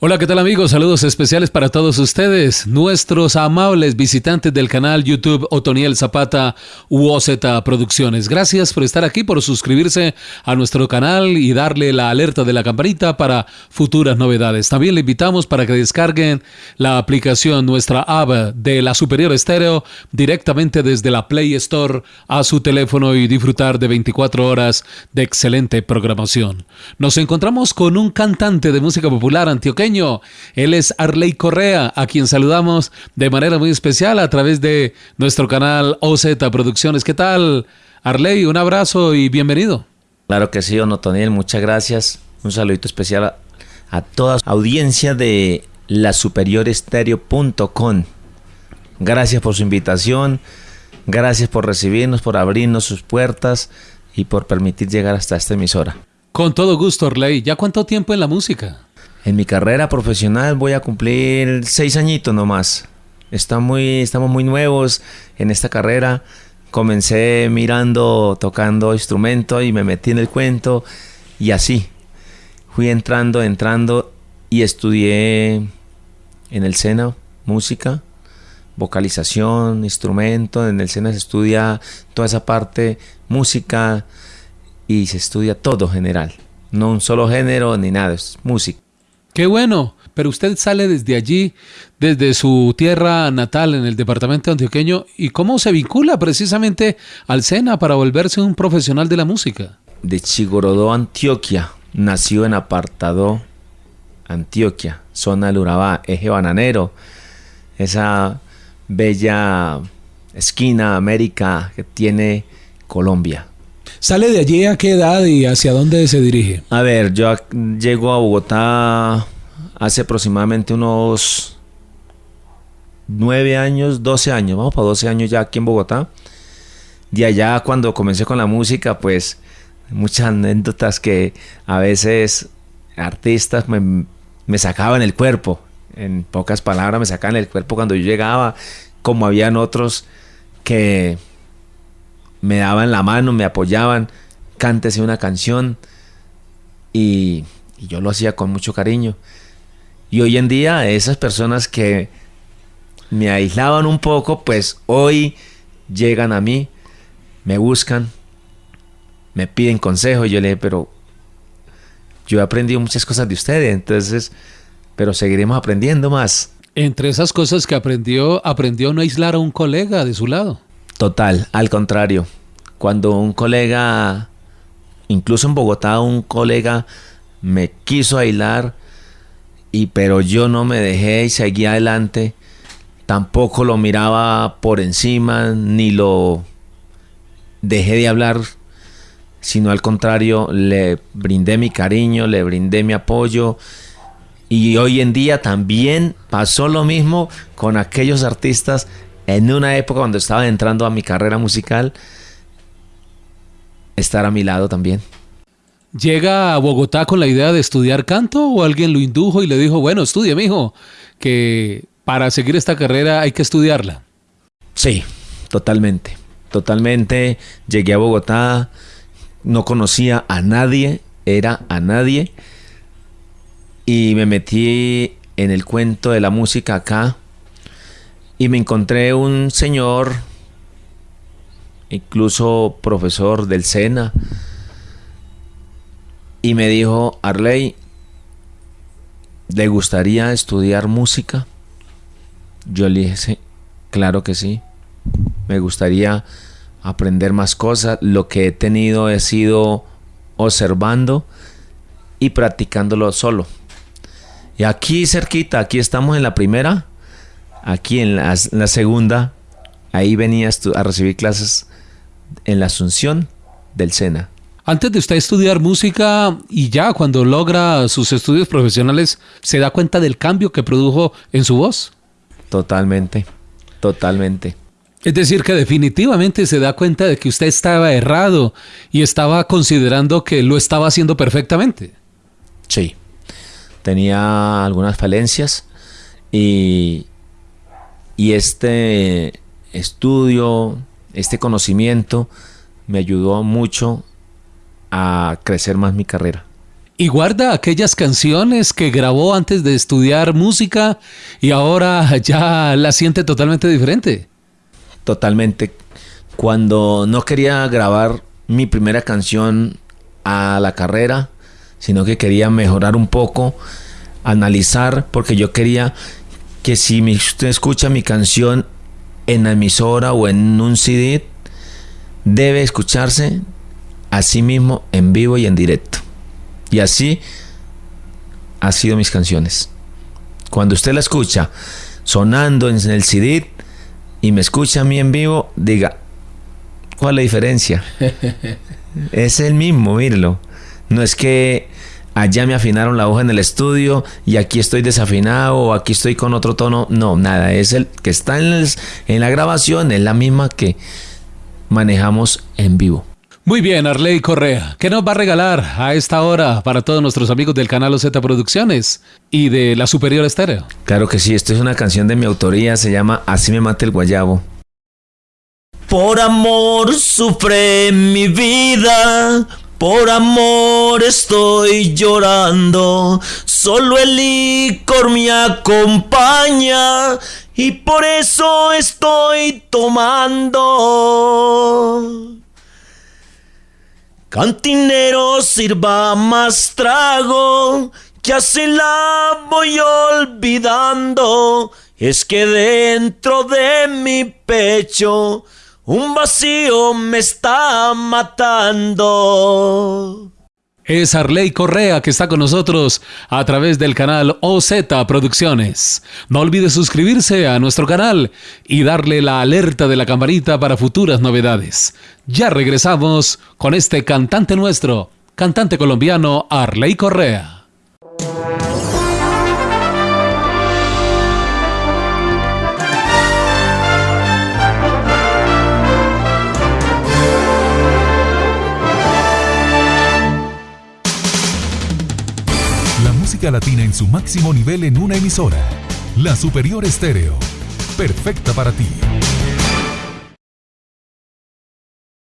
Hola, ¿qué tal amigos? Saludos especiales para todos ustedes, nuestros amables visitantes del canal YouTube Otoniel Zapata UOZ Producciones. Gracias por estar aquí, por suscribirse a nuestro canal y darle la alerta de la campanita para futuras novedades. También le invitamos para que descarguen la aplicación, nuestra app de la Superior Estéreo directamente desde la Play Store a su teléfono y disfrutar de 24 horas de excelente programación. Nos encontramos con un cantante de música popular él es Arley Correa, a quien saludamos de manera muy especial a través de nuestro canal OZ Producciones. ¿Qué tal, Arley? Un abrazo y bienvenido. Claro que sí, Onotoniel, muchas gracias. Un saludito especial a, a toda audiencia de la superiorestereo.com. Gracias por su invitación, gracias por recibirnos, por abrirnos sus puertas y por permitir llegar hasta esta emisora. Con todo gusto, Arley. ¿Ya cuánto tiempo en la música? En mi carrera profesional voy a cumplir seis añitos nomás. Está estamos muy nuevos en esta carrera. Comencé mirando, tocando instrumento y me metí en el cuento y así. Fui entrando, entrando y estudié en el SENA música, vocalización, instrumento. En el SENA se estudia toda esa parte, música y se estudia todo general. No un solo género ni nada, es música. Qué bueno, pero usted sale desde allí, desde su tierra natal en el departamento antioqueño, ¿y cómo se vincula precisamente al SENA para volverse un profesional de la música? De Chigorodó, Antioquia, nació en Apartado, Antioquia, zona del Urabá, eje bananero, esa bella esquina América que tiene Colombia. ¿Sale de allí a qué edad y hacia dónde se dirige? A ver, yo llego a Bogotá hace aproximadamente unos nueve años, 12 años, vamos para 12 años ya aquí en Bogotá. De allá cuando comencé con la música, pues muchas anécdotas que a veces artistas me, me sacaban el cuerpo. En pocas palabras me sacaban el cuerpo cuando yo llegaba, como habían otros que me daban la mano, me apoyaban, cántese una canción y, yo lo hacía con mucho cariño. Y hoy en día esas personas que me aislaban un poco, pues hoy llegan a mí, me buscan, me piden consejo y yo le dije, pero yo he aprendido muchas cosas de ustedes, entonces, pero seguiremos aprendiendo más. Entre esas cosas que aprendió, aprendió no aislar a un colega de su lado. Total, al contrario. Cuando un colega, incluso en Bogotá, un colega me quiso aislar, y, pero yo no me dejé y seguí adelante. Tampoco lo miraba por encima, ni lo dejé de hablar, sino al contrario, le brindé mi cariño, le brindé mi apoyo. Y hoy en día también pasó lo mismo con aquellos artistas en una época cuando estaba entrando a mi carrera musical, estar a mi lado también. ¿Llega a Bogotá con la idea de estudiar canto o alguien lo indujo y le dijo, bueno, estudie, mijo, que para seguir esta carrera hay que estudiarla? Sí, totalmente. Totalmente. Llegué a Bogotá, no conocía a nadie, era a nadie. Y me metí en el cuento de la música acá y me encontré un señor, incluso profesor del SENA, y me dijo, Arley, ¿le gustaría estudiar música? Yo le dije, claro que sí. Me gustaría aprender más cosas. Lo que he tenido he sido observando y practicándolo solo. Y aquí cerquita, aquí estamos en la primera Aquí en la, segunda, ahí venía a recibir clases en la Asunción del SENA. Antes de usted estudiar música y ya cuando logra sus estudios profesionales, ¿se da cuenta del cambio que produjo en su voz? Totalmente, totalmente. Es decir, que definitivamente se da cuenta de que usted estaba errado y estaba considerando que lo estaba haciendo perfectamente. Sí, tenía algunas falencias y, y este estudio, este conocimiento me ayudó mucho a crecer más mi carrera. y guarda aquellas canciones que grabó antes de estudiar música y ahora ya la siente totalmente diferente. Totalmente. Cuando no quería grabar mi primera canción a la carrera, sino que quería mejorar un poco, analizar, porque yo quería que si usted escucha mi canción en la emisora o en un CD, debe escucharse a sí mismo en vivo y en directo. Y así ha sido mis canciones. Cuando usted la escucha sonando en el CD y me escucha a mí en vivo, diga, ¿cuál es la diferencia? es el mismo, mírelo. No es que allá me afinaron la hoja en el estudio y aquí estoy desafinado o aquí estoy con otro tono. No, nada, es el que está en, en la grabación, es la misma que manejamos en vivo. Muy bien, Arley Correa, ¿qué nos va a regalar a esta hora para todos nuestros amigos del canal OZ Producciones y de la Superior Estéreo? Claro que sí, esto es una canción de mi autoría, se llama Así me mata el guayabo. Por amor sufre mi vida, por amor estoy llorando, solo el licor me acompaña y por eso estoy tomando. Cantinero sirva más trago, que así la voy olvidando. Es que dentro de mi pecho un vacío me está matando. Es Arley Correa que está con nosotros a través del canal OZ Producciones. No olvide suscribirse a nuestro canal y darle la alerta de la campanita para futuras novedades. Ya regresamos con este cantante nuestro, cantante colombiano Arley Correa. Latina en su máximo nivel en una emisora. La Superior Estéreo. Perfecta para ti.